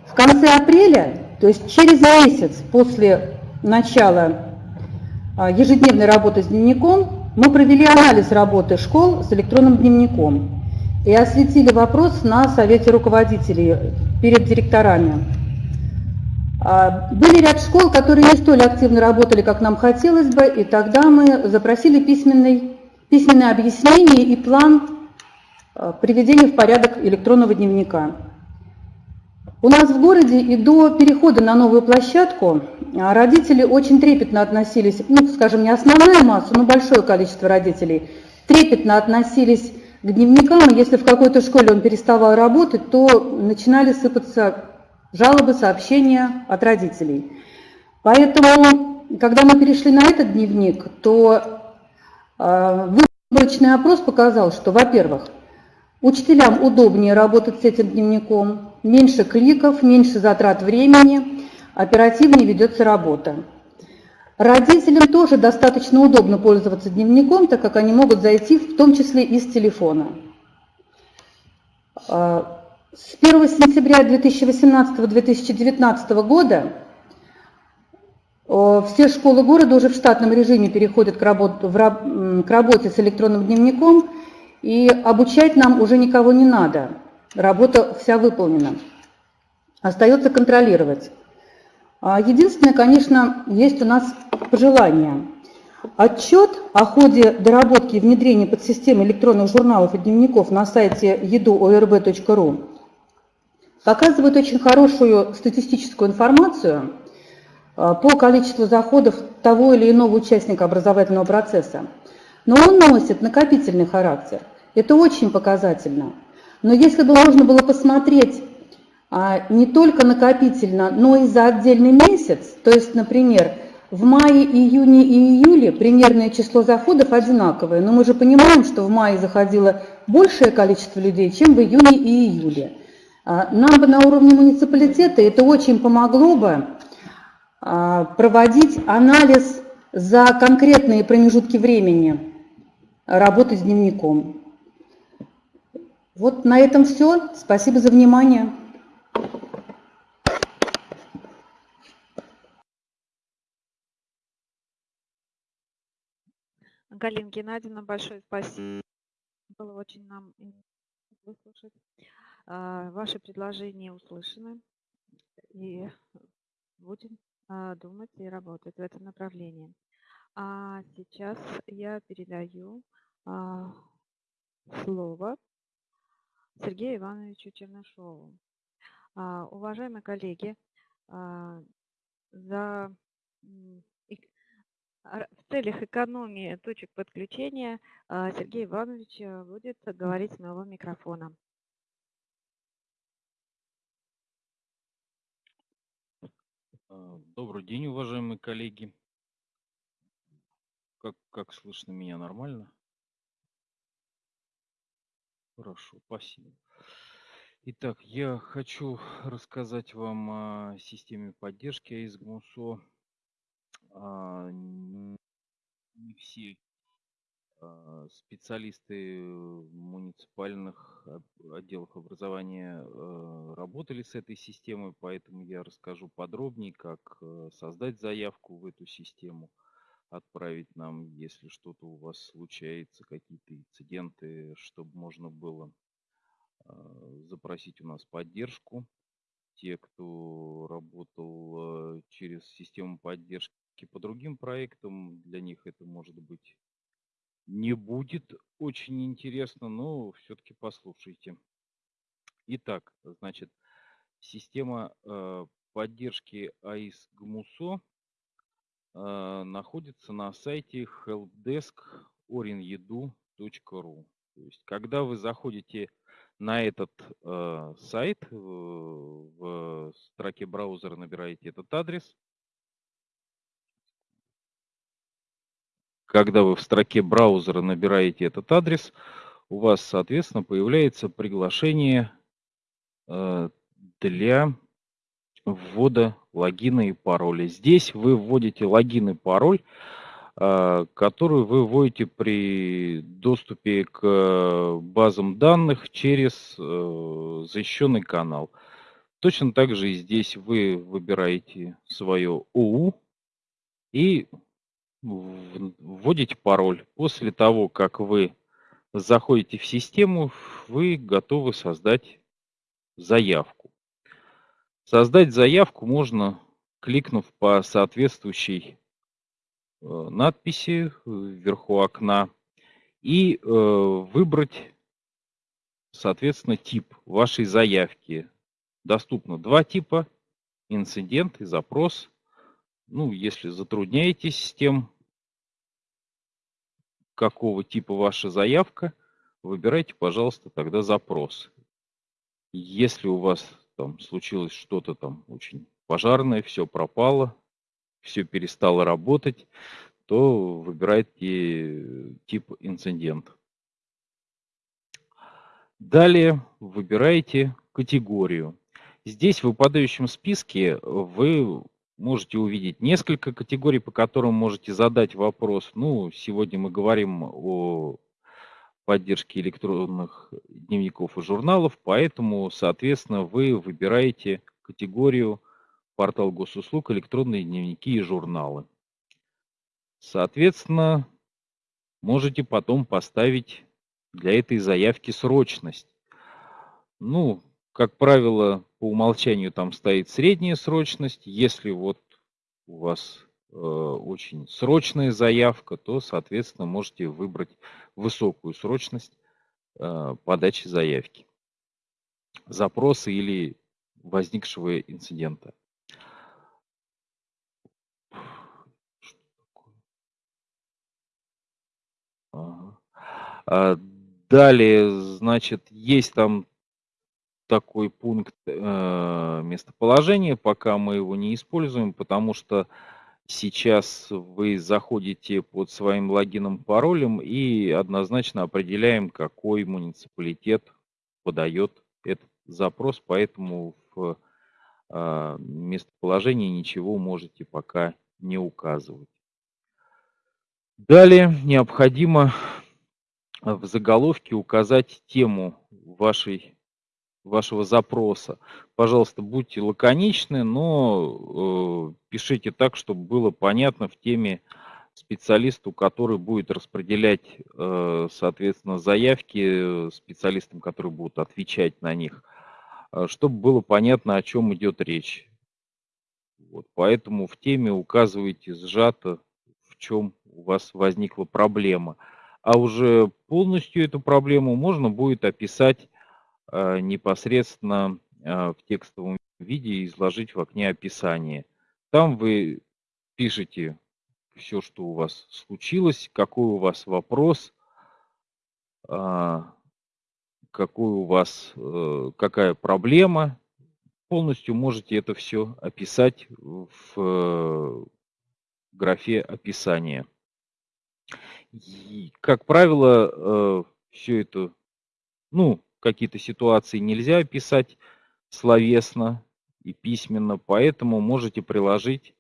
В конце апреля, то есть через месяц после начала э, ежедневной работы с дневником, мы провели анализ работы школ с электронным дневником и осветили вопрос на Совете руководителей перед директорами. А, были ряд школ, которые не столь активно работали, как нам хотелось бы, и тогда мы запросили письменный, письменное объяснение и план а, приведения в порядок электронного дневника. У нас в городе и до перехода на новую площадку а, родители очень трепетно относились, ну, скажем, не основная масса, но большое количество родителей трепетно относились к дневникам, если в какой-то школе он переставал работать, то начинали сыпаться жалобы, сообщения от родителей. Поэтому, когда мы перешли на этот дневник, то э, выборочный опрос показал, что, во-первых, учителям удобнее работать с этим дневником, меньше кликов, меньше затрат времени, оперативнее ведется работа. Родителям тоже достаточно удобно пользоваться дневником, так как они могут зайти в том числе телефона. А, с 1 сентября 2018-2019 года все школы города уже в штатном режиме переходят к, работ, в, к работе с электронным дневником, и обучать нам уже никого не надо. Работа вся выполнена. Остается контролировать. А единственное, конечно, есть у нас пожелание. Отчет о ходе доработки и внедрения подсистемы электронных журналов и дневников на сайте edu.orb.ru показывает очень хорошую статистическую информацию а, по количеству заходов того или иного участника образовательного процесса. Но он носит накопительный характер. Это очень показательно. Но если бы можно было посмотреть а, не только накопительно, но и за отдельный месяц, то есть, например, в мае, июне и июле примерное число заходов одинаковое, но мы же понимаем, что в мае заходило большее количество людей, чем в июне и июле. А, нам бы на уровне муниципалитета это очень помогло бы а, проводить анализ за конкретные промежутки времени работы с дневником. Вот на этом все. Спасибо за внимание. Галина Геннадьевна, большое спасибо. Было очень нам выслушать. А, ваши предложения услышаны, и будем а, думать и работать в этом направлении. А сейчас я передаю а, слово Сергею Ивановичу Чернышову. Уважаемые коллеги, за в целях экономии точек подключения Сергей Иванович будет говорить с моего микрофона. А, добрый день, уважаемые коллеги. Как, как слышно меня нормально? Хорошо, спасибо. Итак, я хочу рассказать вам о системе поддержки АИС-ГМУСО. А, не все а, специалисты муниципальных отделов образования э, работали с этой системой, поэтому я расскажу подробнее, как создать заявку в эту систему, отправить нам, если что-то у вас случается, какие-то инциденты, чтобы можно было а, запросить у нас поддержку. Те, кто работал через систему поддержки по другим проектам, для них это может быть не будет очень интересно, но все-таки послушайте. Итак, значит, система э, поддержки АИС ГМУСО э, находится на сайте helpdesk.orinedu.ru. То есть, когда вы заходите на этот э, сайт, э, в строке браузера набираете этот адрес, когда вы в строке браузера набираете этот адрес, у вас, соответственно, появляется приглашение э, для ввода логина и пароля. Здесь вы вводите логин и пароль, э, который вы вводите при доступе к базам данных через э, защищенный канал. Точно так же и здесь вы выбираете свое ОУ и вводите пароль. После того, как вы заходите в систему, вы готовы создать заявку. Создать заявку можно кликнув по соответствующей э, надписи вверху окна и э, выбрать, соответственно, тип вашей заявки. Доступно два типа, инцидент и запрос. Ну, если затрудняетесь с тем, какого типа ваша заявка, выбирайте, пожалуйста, тогда запрос. Если у вас там случилось что-то там очень пожарное, все пропало, все перестало работать, то выбирайте тип инцидент. Далее выбираете категорию. Здесь в выпадающем списке вы можете увидеть несколько категорий, по которым можете задать вопрос. Ну, сегодня мы говорим о поддержки электронных дневников и журналов, поэтому, соответственно, вы выбираете категорию портал госуслуг, электронные дневники и журналы. Соответственно, можете потом поставить для этой заявки срочность. Ну, как правило, по умолчанию там стоит средняя срочность. Если вот у вас э, очень срочная заявка, то, соответственно, можете выбрать высокую срочность э, подачи заявки, запроса или возникшего инцидента. А, далее, значит, есть там такой пункт э, местоположения, пока мы его не используем, потому что сейчас вы заходите под своим логином, паролем и однозначно определяем, какой муниципалитет подает этот запрос, поэтому в э, местоположении ничего можете пока не указывать. Далее необходимо в заголовке указать тему вашей, вашего запроса. Пожалуйста, будьте лаконичны, но э, пишите так, чтобы было понятно в теме специалисту, который будет распределять, э, соответственно, заявки специалистам, которые будут отвечать на них, э, чтобы было понятно, о чем идет речь. Вот, поэтому в теме указывайте сжато, в чем у вас возникла проблема а уже полностью эту проблему можно будет описать э, непосредственно э, в текстовом виде изложить в окне описания. Там вы пишете все, что у вас случилось, какой у вас вопрос, э, какой у вас, какая проблема. Полностью можете это все описать в графе описания. И, как правило, э, все это, ну, какие-то ситуации нельзя описать словесно и письменно, поэтому можете приложить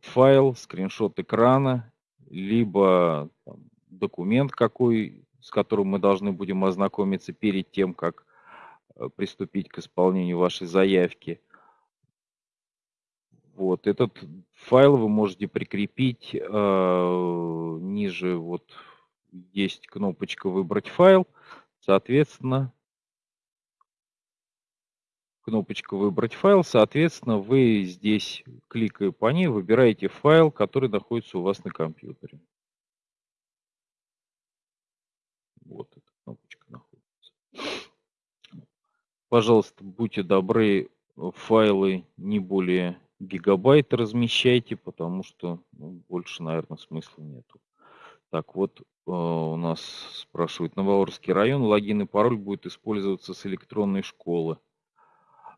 файл, скриншот экрана, либо там, документ какой, с которым мы должны будем ознакомиться перед тем, как э, приступить к исполнению вашей заявки. Вот этот файл вы можете прикрепить э, ниже. Вот есть кнопочка «Выбрать файл». Соответственно, кнопочка «Выбрать файл». Соответственно, вы здесь, кликая по ней, выбираете файл, который находится у вас на компьютере. Вот эта кнопочка находится. Пожалуйста, будьте добры, файлы не более гигабайт размещайте, потому что ну, больше, наверное, смысла нету. Так, вот э, у нас спрашивают, Новоорский район, логин и пароль будет использоваться с электронной школы.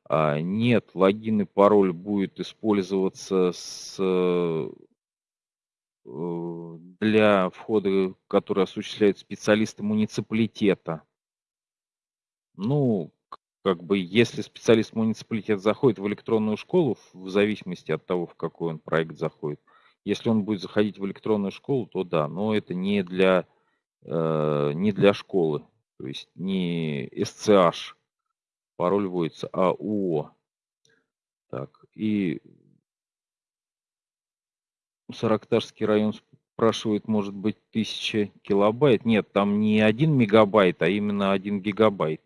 А, нет, логин и пароль будет использоваться с, э, для входа, который осуществляют специалисты муниципалитета. Ну, как бы, если специалист муниципалитета заходит в электронную школу, в зависимости от того, в какой он проект заходит, если он будет заходить в электронную школу, то да, но это не для, э, не для школы, то есть не SCH пароль вводится, а УО. Так, и Саракташский район спрашивает, может быть, 1000 килобайт. Нет, там не 1 мегабайт, а именно 1 гигабайт.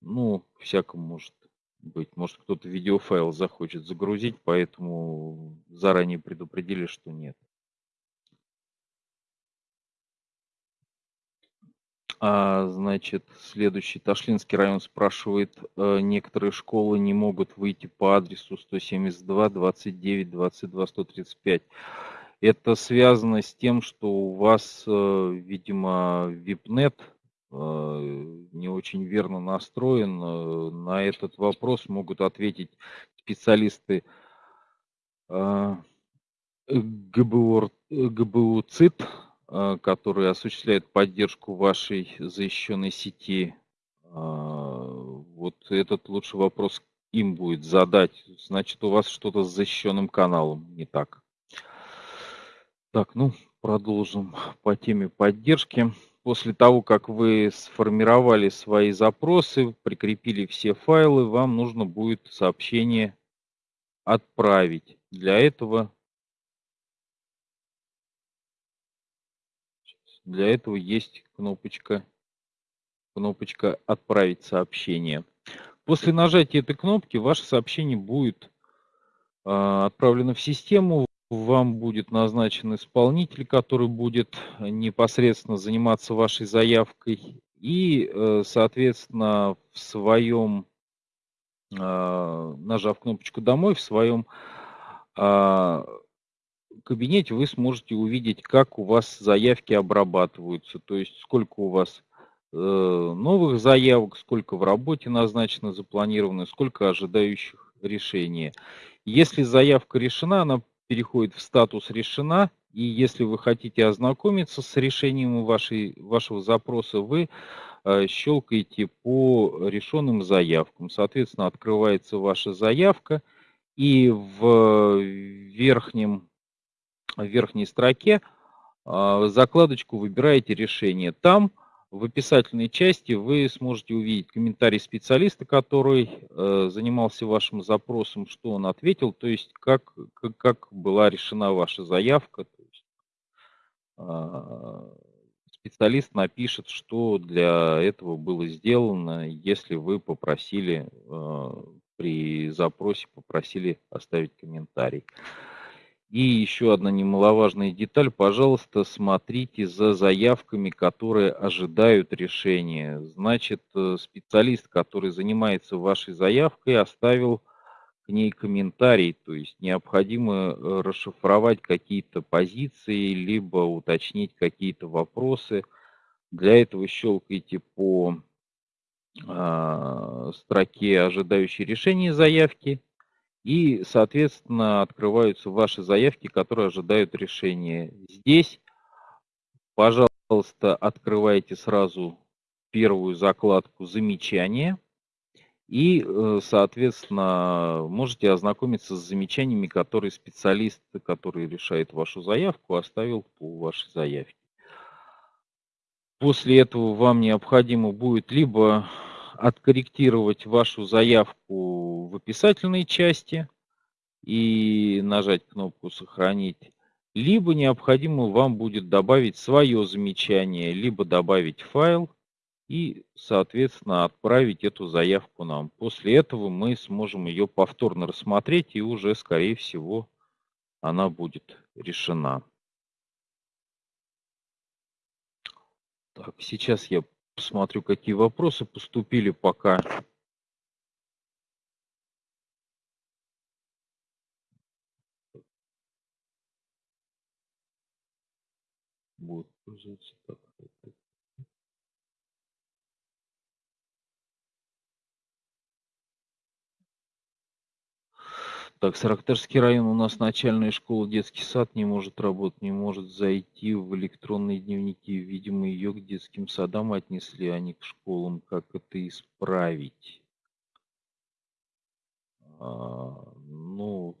Ну, всяком может быть. Может, кто-то видеофайл захочет загрузить, поэтому заранее предупредили, что нет. А, значит, следующий. Ташлинский район спрашивает, э, некоторые школы не могут выйти по адресу 172, 29, 22, 135. Это связано с тем, что у вас, э, видимо, VIPNet э, не очень верно настроен. На этот вопрос могут ответить специалисты ГБУ, ГБУ ЦИТ, а, которые осуществляют поддержку вашей защищенной сети. А, вот этот лучший вопрос им будет задать. Значит, у вас что-то с защищенным каналом не так. Так, ну, продолжим по теме поддержки. После того, как вы сформировали свои запросы, прикрепили все файлы, вам нужно будет сообщение отправить. Для этого Для этого есть кнопочка, кнопочка «Отправить сообщение». После нажатия этой кнопки ваше сообщение будет э, отправлено в систему. Вам будет назначен исполнитель, который будет непосредственно заниматься вашей заявкой. И, э, соответственно, в своем, э, нажав кнопочку «Домой», в своем кабинете вы сможете увидеть, как у вас заявки обрабатываются, то есть сколько у вас э, новых заявок, сколько в работе назначено, запланировано, сколько ожидающих решения. Если заявка решена, она переходит в статус решена, и если вы хотите ознакомиться с решением вашей, вашего запроса, вы э, щелкаете по решенным заявкам. Соответственно, открывается ваша заявка, и в верхнем в верхней строке а, закладочку выбираете решение. Там в описательной части вы сможете увидеть комментарий специалиста, который э, занимался вашим запросом, что он ответил, то есть как, как, как была решена ваша заявка. То есть, э, специалист напишет, что для этого было сделано, если вы попросили э, при запросе попросили оставить комментарий. И еще одна немаловажная деталь. Пожалуйста, смотрите за заявками, которые ожидают решения. Значит, э, специалист, который занимается вашей заявкой, оставил к ней комментарий. То есть необходимо э, расшифровать какие-то позиции, либо уточнить какие-то вопросы. Для этого щелкайте по э, строке ожидающей решения заявки и, соответственно, открываются ваши заявки, которые ожидают решения. Здесь, пожалуйста, открывайте сразу первую закладку «Замечания». И, э, соответственно, можете ознакомиться с замечаниями, которые специалист, который решает вашу заявку, оставил по вашей заявке. После этого вам необходимо будет либо откорректировать вашу заявку в описательной части и нажать кнопку «Сохранить», либо необходимо вам будет добавить свое замечание, либо добавить файл и, соответственно, отправить эту заявку нам. После этого мы сможем ее повторно рассмотреть и уже, скорее всего, она будет решена. Так, сейчас я посмотрю, какие вопросы поступили пока. Будет пользоваться так. Так, Саракташский район у нас начальная школа, детский сад не может работать, не может зайти в электронные дневники. Видимо, ее к детским садам отнесли, а не к школам. Как это исправить? А, ну,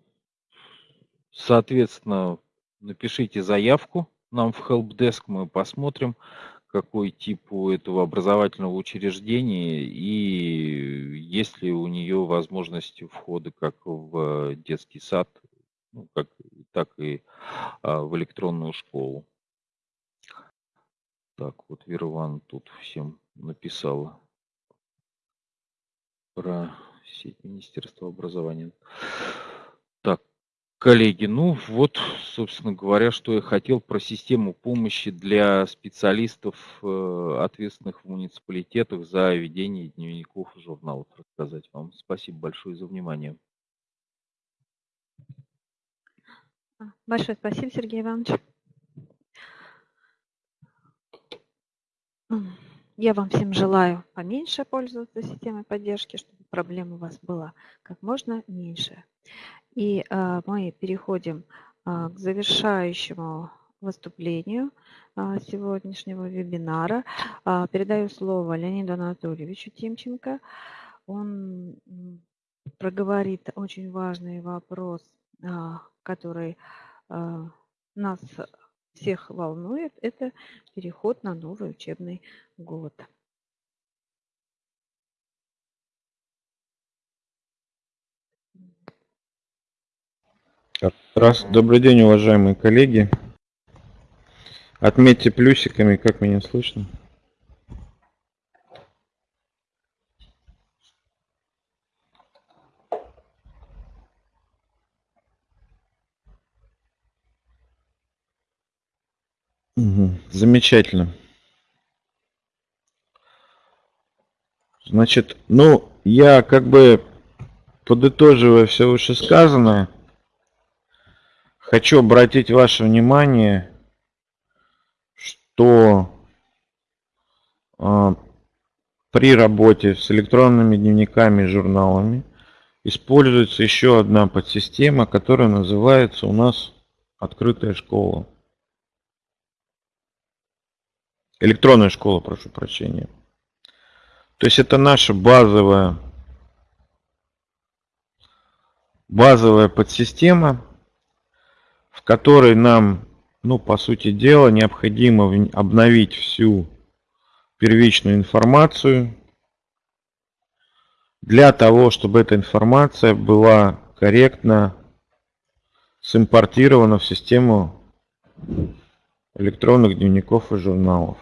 соответственно, напишите заявку нам в helpdesk, мы посмотрим, какой тип у этого образовательного учреждения и есть ли у нее возможности входа как в детский сад, ну, как, так и а, в электронную школу. Так, вот Вера Ивановна тут всем написала про сеть Министерства образования. Коллеги, ну вот, собственно говоря, что я хотел про систему помощи для специалистов, э, ответственных в муниципалитетах за ведение дневников и журналов рассказать вам. Спасибо большое за внимание. Большое спасибо, Сергей Иванович. Я вам всем желаю поменьше пользоваться системой поддержки, чтобы проблем у вас было как можно меньше. И а, мы переходим а, к завершающему выступлению а, сегодняшнего вебинара. Передаю слово Леониду Анатольевичу Тимченко. Он проговорит очень важный вопрос, который нас всех волнует, это переход на новый учебный год. Раз. Добрый день, уважаемые коллеги. Отметьте плюсиками, как меня слышно. Угу. Замечательно. Значит, ну, я как бы подытоживая все вышесказанное, хочу обратить ваше внимание, что э, при работе с электронными дневниками и журналами используется еще одна подсистема, которая называется у нас открытая школа. Электронная школа, прошу прощения. То есть это наша базовая, базовая подсистема, в которой нам, ну, по сути дела, необходимо обновить всю первичную информацию для того, чтобы эта информация была корректно симпортирована в систему электронных дневников и журналов.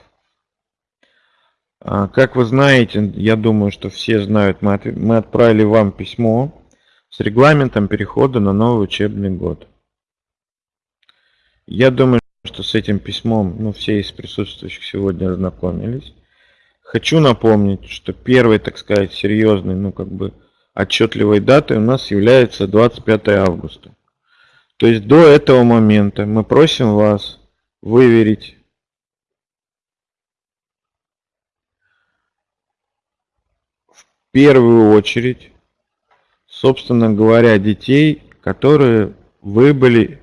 А, как вы знаете, я думаю, что все знают, мы, мы отправили вам письмо с регламентом перехода на новый учебный год. Я думаю, что с этим письмом ну, все из присутствующих сегодня ознакомились. Хочу напомнить, что первой, так сказать, серьезной, ну как бы отчетливой датой у нас является 25 августа. То есть до этого момента мы просим вас выверить первую очередь, собственно говоря, детей, которые выбыли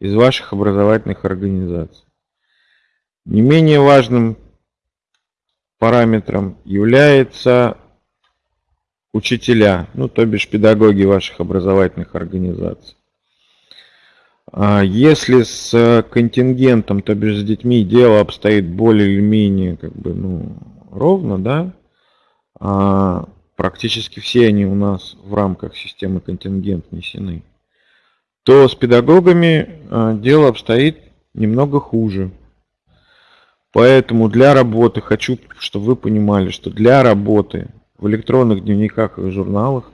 из ваших образовательных организаций. Не менее важным параметром является учителя, ну то бишь педагоги ваших образовательных организаций. А если с контингентом, то бишь с детьми дело обстоит более или менее как бы, ну, ровно, да, а практически все они у нас в рамках системы контингент внесены, то с педагогами а, дело обстоит немного хуже. Поэтому для работы, хочу, чтобы вы понимали, что для работы в электронных дневниках и журналах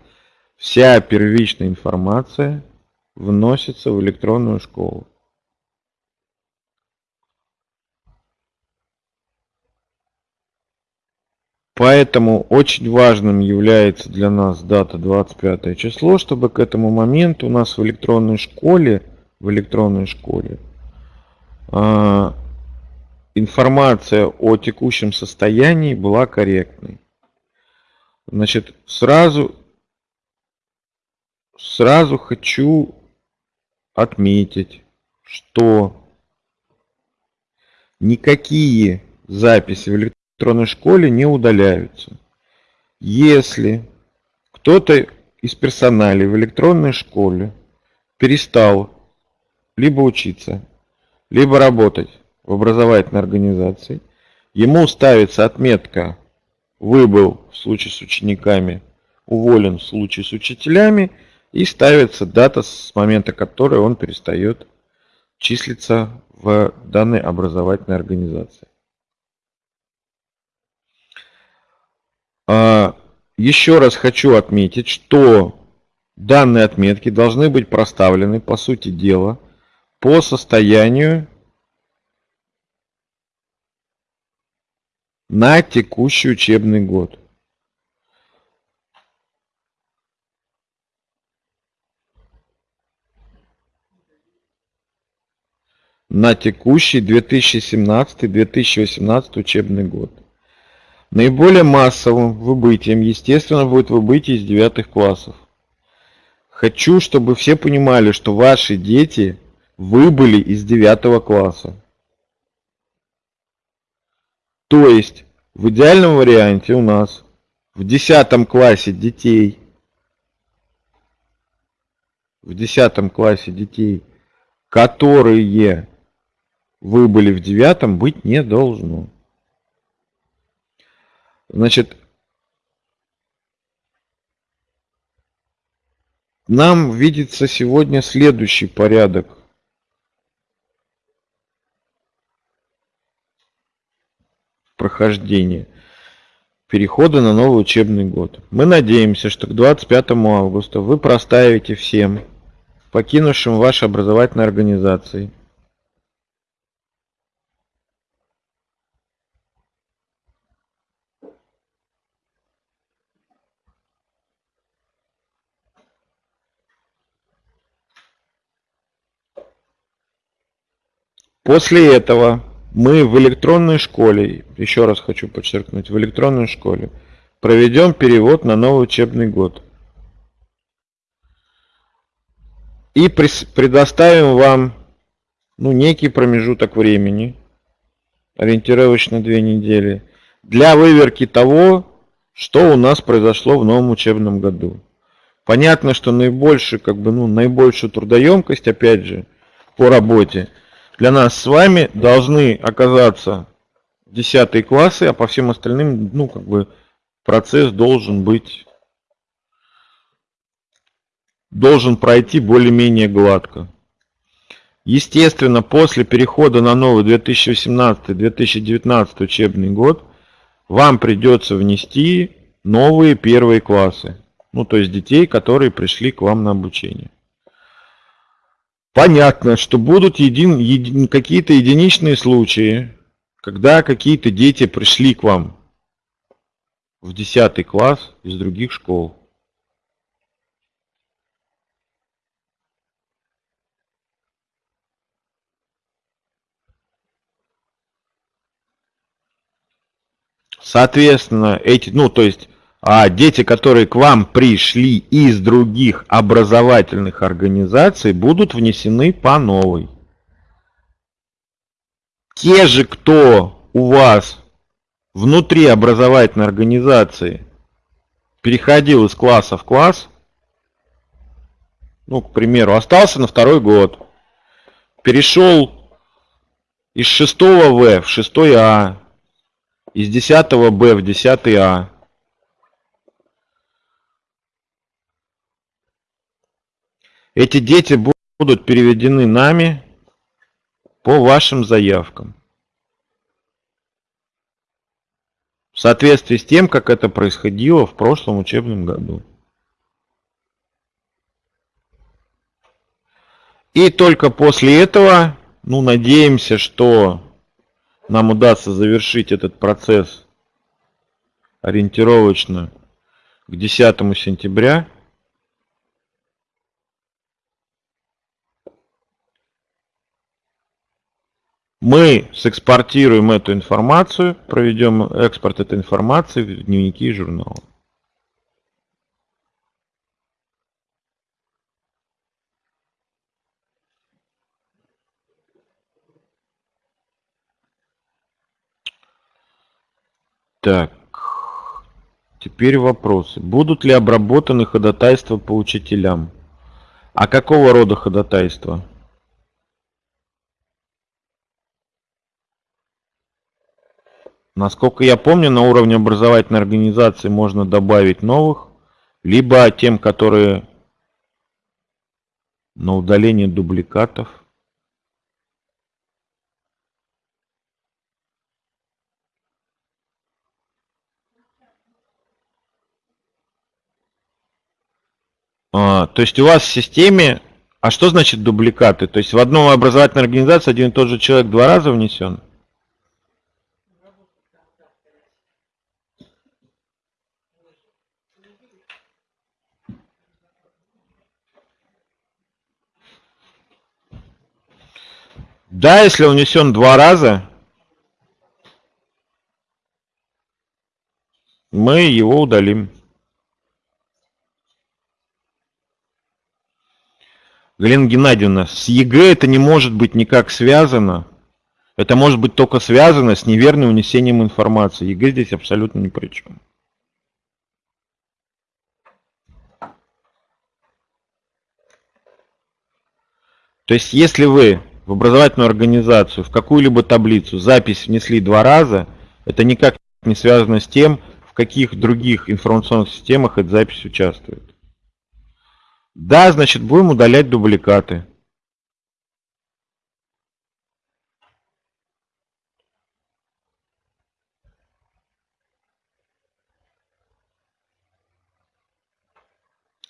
вся первичная информация вносится в электронную школу. Поэтому очень важным является для нас дата 25 число, чтобы к этому моменту у нас в электронной школе, в электронной школе э, информация о текущем состоянии была корректной. Значит, сразу, сразу хочу отметить, что никакие записи в электронной электронной школе не удаляются. Если кто-то из персонала в электронной школе перестал либо учиться, либо работать в образовательной организации, ему ставится отметка «выбыл» в случае с учениками, «уволен» в случае с учителями, и ставится дата, с момента которой он перестает числиться в данной образовательной организации. Еще раз хочу отметить, что данные отметки должны быть проставлены, по сути дела, по состоянию на текущий учебный год. на текущий 2017-2018 учебный год. Наиболее массовым выбытием, естественно, будет выбытие из девятых классов. Хочу, чтобы все понимали, что ваши дети выбыли из девятого класса. То есть, в идеальном варианте у нас в десятом классе детей, в десятом классе детей, которые выбыли в девятом, быть не должно. Значит, нам видится сегодня следующий порядок. прохождения перехода на новый учебный год. Мы надеемся, что к 25 августа вы проставите всем, покинувшим ваши образовательные организации, После этого мы в электронной школе, еще раз хочу подчеркнуть, в электронной школе проведем перевод на новый учебный год. И предоставим вам ну, некий промежуток времени, ориентировочно две недели, для выверки того, что у нас произошло в новом учебном году. Понятно, что наибольшую, как бы, ну, наибольшую трудоемкость, опять же, по работе – для нас с вами должны оказаться 10 классы, а по всем остальным, ну, как бы, процесс должен быть, должен пройти более-менее гладко. Естественно, после перехода на новый 2018-2019 учебный год вам придется внести новые первые классы. Ну, то есть детей, которые пришли к вам на обучение. Понятно, что будут един, един, какие-то единичные случаи, когда какие-то дети пришли к вам в 10 класс из других школ. Соответственно, эти, ну, то есть а дети, которые к вам пришли из других образовательных организаций, будут внесены по новой. Те же, кто у вас внутри образовательной организации переходил из класса в класс, ну, к примеру, остался на второй год, перешел из 6 В в 6 А, из 10 Б в 10 А, Эти дети будут переведены нами по вашим заявкам. В соответствии с тем, как это происходило в прошлом учебном году. И только после этого, ну, надеемся, что нам удастся завершить этот процесс ориентировочно к 10 сентября. Мы сэкспортируем эту информацию, проведем экспорт этой информации в дневники и журналы. Так, теперь вопросы. Будут ли обработаны ходатайства по учителям? А какого рода ходатайства? Насколько я помню, на уровне образовательной организации можно добавить новых, либо тем, которые на удаление дубликатов. А, то есть у вас в системе... А что значит дубликаты? То есть в одной образовательной организации один и тот же человек два раза внесен? Да, если он внесен два раза, мы его удалим. Галина Геннадьевна, с ЕГЭ это не может быть никак связано. Это может быть только связано с неверным внесением информации. ЕГЭ здесь абсолютно ни при чем. То есть, если вы в образовательную организацию, в какую-либо таблицу запись внесли два раза, это никак не связано с тем, в каких других информационных системах эта запись участвует. Да, значит, будем удалять дубликаты.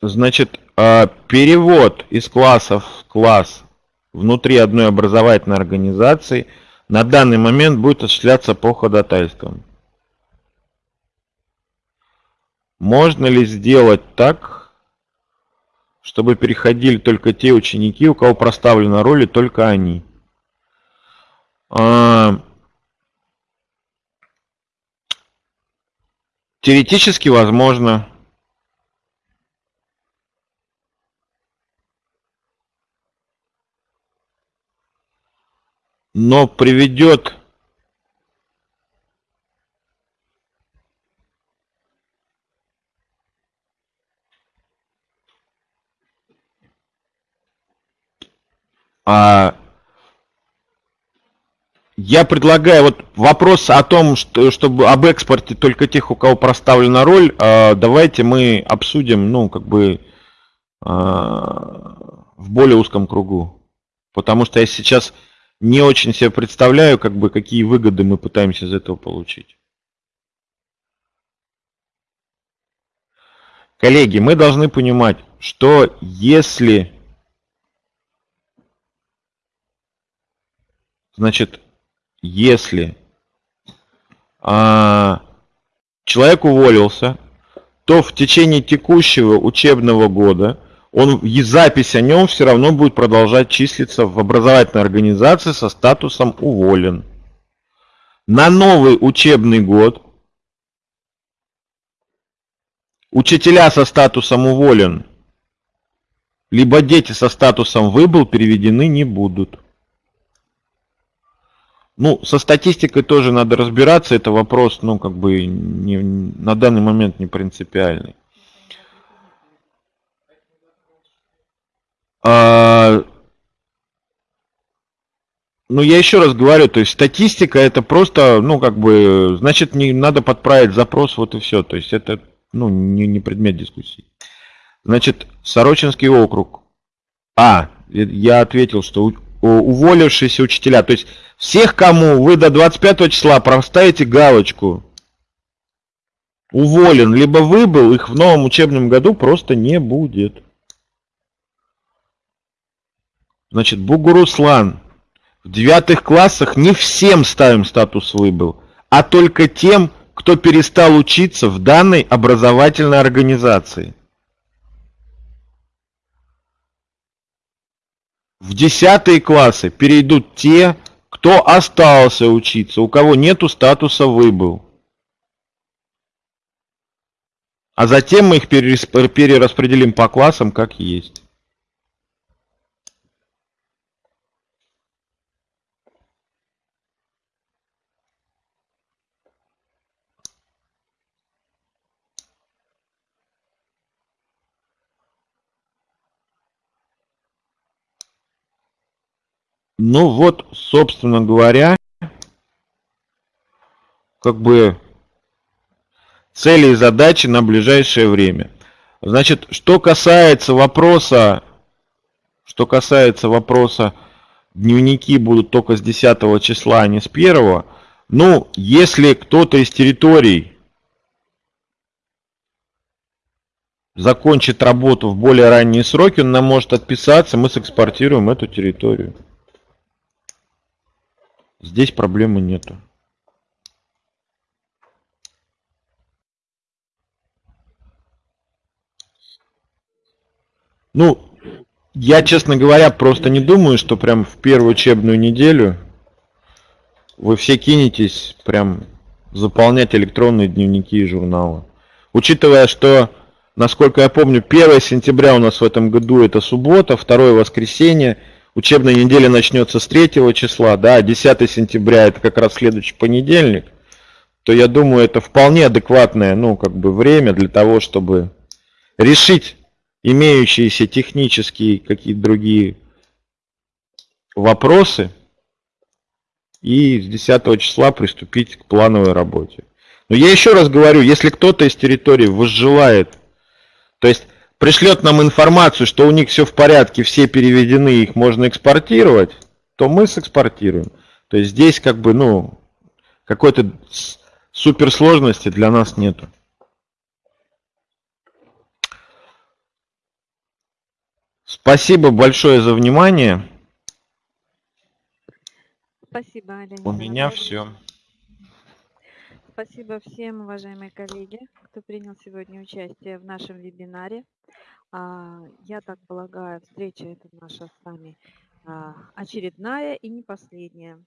Значит, а, перевод из классов в класс внутри одной образовательной организации на данный момент будет осуществляться по ходатайствам. Можно ли сделать так, чтобы переходили только те ученики, у кого проставлена роль, и только они? А, теоретически возможно. Но приведет а, я предлагаю вот вопрос о том, что, чтобы об экспорте только тех, у кого проставлена роль, а, давайте мы обсудим, ну, как бы а, в более узком кругу. Потому что я сейчас не очень себе представляю, как бы, какие выгоды мы пытаемся из этого получить. Коллеги, мы должны понимать, что если, значит, если а, человек уволился, то в течение текущего учебного года он, и запись о нем все равно будет продолжать числиться в образовательной организации со статусом уволен. На новый учебный год учителя со статусом уволен, либо дети со статусом выбыл переведены не будут. Ну, со статистикой тоже надо разбираться, это вопрос, ну, как бы не, на данный момент не принципиальный. А, ну, я еще раз говорю, то есть статистика это просто, ну, как бы, значит, не надо подправить запрос, вот и все. То есть это, ну, не, не предмет дискуссии. Значит, Сорочинский округ. А, я ответил, что уволившиеся учителя. То есть всех, кому вы до 25 числа проставите галочку уволен, либо выбыл, их в новом учебном году просто не будет. Значит, Бугуруслан. В девятых классах не всем ставим статус выбыл, а только тем, кто перестал учиться в данной образовательной организации. В десятые классы перейдут те, кто остался учиться, у кого нету статуса выбыл. А затем мы их перераспределим по классам как есть. Ну вот, собственно говоря, как бы цели и задачи на ближайшее время. Значит, что касается вопроса, что касается вопроса, дневники будут только с 10 числа, а не с 1, ну, если кто-то из территорий закончит работу в более ранние сроки, он нам может отписаться, мы сэкспортируем эту территорию. Здесь проблемы нету. Ну, я, честно говоря, просто не думаю, что прям в первую учебную неделю вы все кинетесь прям заполнять электронные дневники и журналы. Учитывая, что, насколько я помню, 1 сентября у нас в этом году это суббота, 2 воскресенье, учебная неделя начнется с 3 числа, да, 10 сентября это как раз следующий понедельник, то я думаю, это вполне адекватное, ну, как бы время для того, чтобы решить имеющиеся технические какие-то другие вопросы и с 10 числа приступить к плановой работе. Но я еще раз говорю, если кто-то из территории возжелает, то есть пришлет нам информацию, что у них все в порядке, все переведены, их можно экспортировать, то мы сэкспортируем. То есть здесь как бы, ну, какой-то суперсложности для нас нету. Спасибо большое за внимание. Спасибо, Олег. У меня все. Спасибо всем, уважаемые коллеги, кто принял сегодня участие в нашем вебинаре. А, я так полагаю, встреча эта наша с вами а, очередная и не последняя.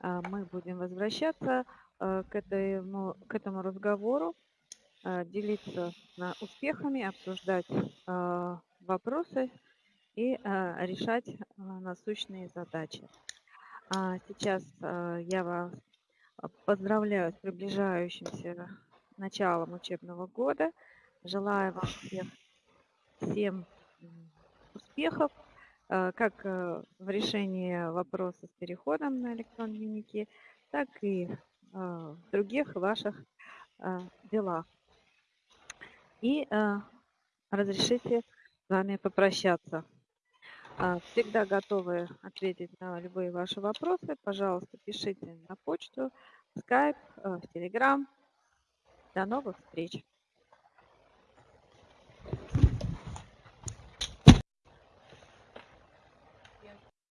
А, мы будем возвращаться к этому, к этому разговору, делиться успехами, обсуждать вопросы и решать а, насущные задачи. Сейчас я вас поздравляю с приближающимся началом учебного года. Желаю вам всех, всем успехов, как в решении вопроса с переходом на электронные дневники, так и в других ваших делах. И разрешите с вами попрощаться. Всегда готовы ответить на любые ваши вопросы. Пожалуйста, пишите на почту, в Skype, э, в Telegram. До новых встреч!